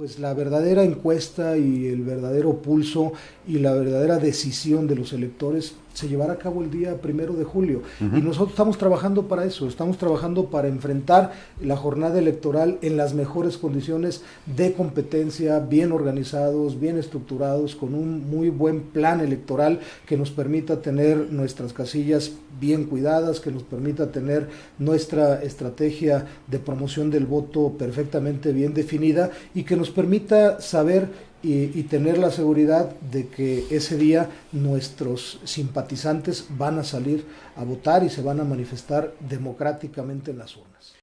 pues la verdadera encuesta y el verdadero pulso y la verdadera decisión de los electores se llevará a cabo el día primero de julio. Y nosotros estamos trabajando para eso, estamos trabajando para enfrentar la jornada electoral en las mejores condiciones de competencia, bien organizados, bien estructurados, con un muy buen plan electoral que nos permita tener nuestras casillas bien cuidadas, que nos permita tener nuestra estrategia de promoción del voto perfectamente bien definida y que nos permita saber y, tener la seguridad de que ese día nuestros simpatizantes van a salir a votar y se van a manifestar democráticamente en las urnas.